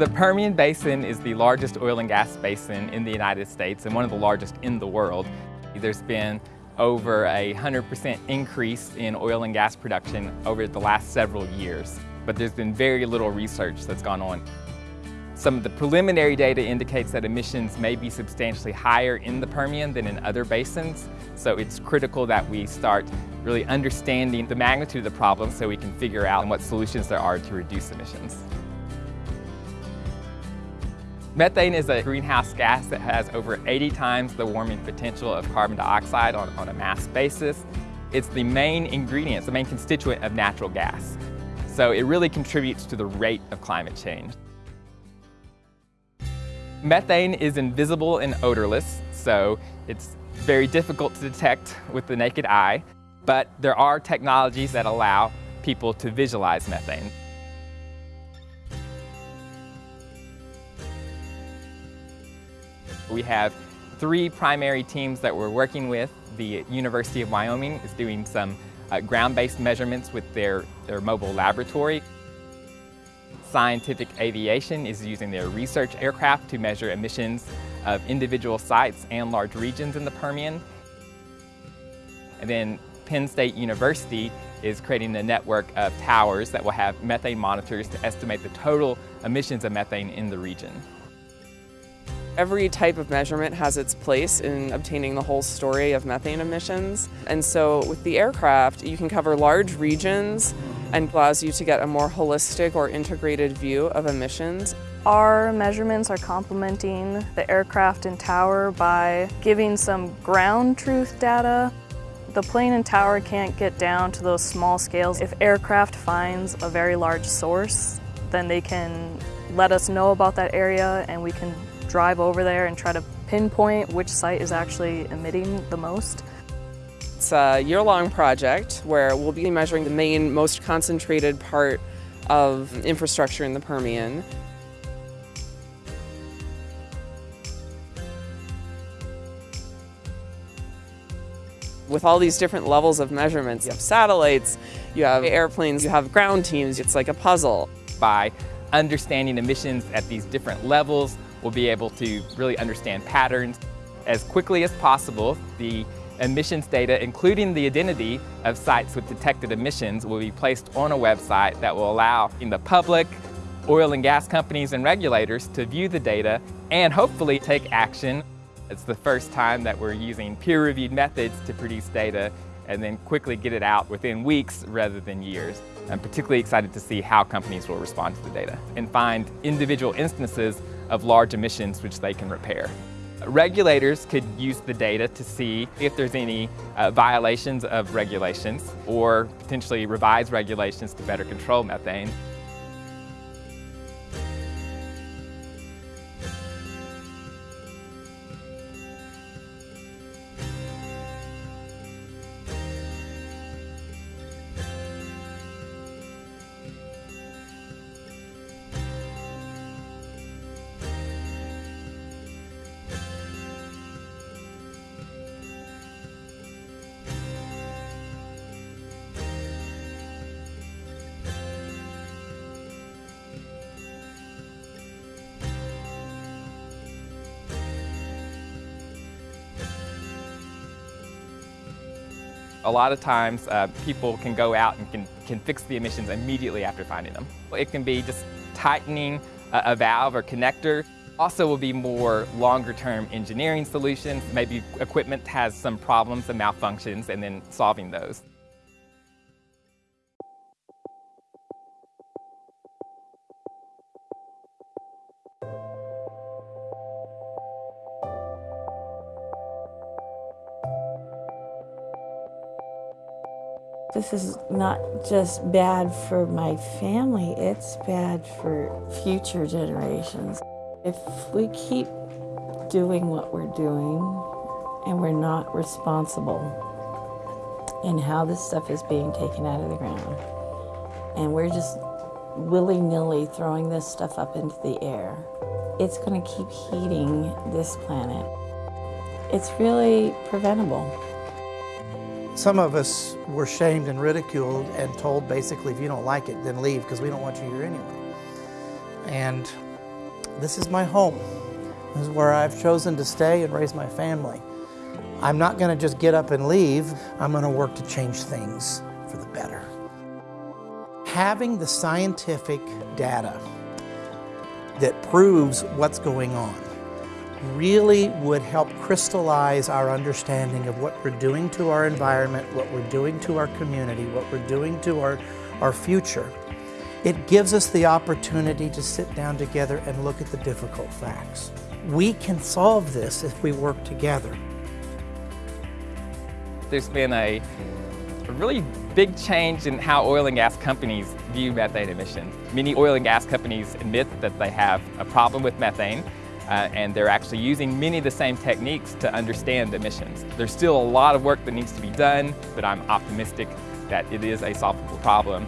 The Permian Basin is the largest oil and gas basin in the United States and one of the largest in the world. There's been over a 100% increase in oil and gas production over the last several years, but there's been very little research that's gone on. Some of the preliminary data indicates that emissions may be substantially higher in the Permian than in other basins, so it's critical that we start really understanding the magnitude of the problem so we can figure out what solutions there are to reduce emissions. Methane is a greenhouse gas that has over 80 times the warming potential of carbon dioxide on, on a mass basis. It's the main ingredient, the main constituent of natural gas. So it really contributes to the rate of climate change. Methane is invisible and odorless, so it's very difficult to detect with the naked eye, but there are technologies that allow people to visualize methane. We have three primary teams that we're working with. The University of Wyoming is doing some uh, ground-based measurements with their, their mobile laboratory. Scientific Aviation is using their research aircraft to measure emissions of individual sites and large regions in the Permian. And then Penn State University is creating a network of towers that will have methane monitors to estimate the total emissions of methane in the region. Every type of measurement has its place in obtaining the whole story of methane emissions. And so with the aircraft, you can cover large regions and allows you to get a more holistic or integrated view of emissions. Our measurements are complementing the aircraft and tower by giving some ground truth data. The plane and tower can't get down to those small scales. If aircraft finds a very large source, then they can let us know about that area and we can drive over there and try to pinpoint which site is actually emitting the most. It's a year-long project where we'll be measuring the main, most concentrated part of infrastructure in the Permian. With all these different levels of measurements, you have satellites, you have airplanes, you have ground teams, it's like a puzzle. By understanding emissions at these different levels, we'll be able to really understand patterns. As quickly as possible, the emissions data, including the identity of sites with detected emissions, will be placed on a website that will allow in the public, oil and gas companies and regulators to view the data and hopefully take action. It's the first time that we're using peer-reviewed methods to produce data and then quickly get it out within weeks rather than years. I'm particularly excited to see how companies will respond to the data and find individual instances of large emissions which they can repair. Regulators could use the data to see if there's any uh, violations of regulations or potentially revise regulations to better control methane. A lot of times uh, people can go out and can, can fix the emissions immediately after finding them. It can be just tightening a, a valve or connector. Also will be more longer term engineering solutions. Maybe equipment has some problems and malfunctions and then solving those. This is not just bad for my family, it's bad for future generations. If we keep doing what we're doing and we're not responsible in how this stuff is being taken out of the ground, and we're just willy-nilly throwing this stuff up into the air, it's going to keep heating this planet. It's really preventable. Some of us were shamed and ridiculed and told basically if you don't like it then leave because we don't want you here anyway. And This is my home. This is where I've chosen to stay and raise my family. I'm not going to just get up and leave. I'm going to work to change things for the better. Having the scientific data that proves what's going on really would help crystallize our understanding of what we're doing to our environment, what we're doing to our community, what we're doing to our, our future. It gives us the opportunity to sit down together and look at the difficult facts. We can solve this if we work together. There's been a, a really big change in how oil and gas companies view methane emissions. Many oil and gas companies admit that they have a problem with methane uh, and they're actually using many of the same techniques to understand emissions. There's still a lot of work that needs to be done, but I'm optimistic that it is a solvable problem.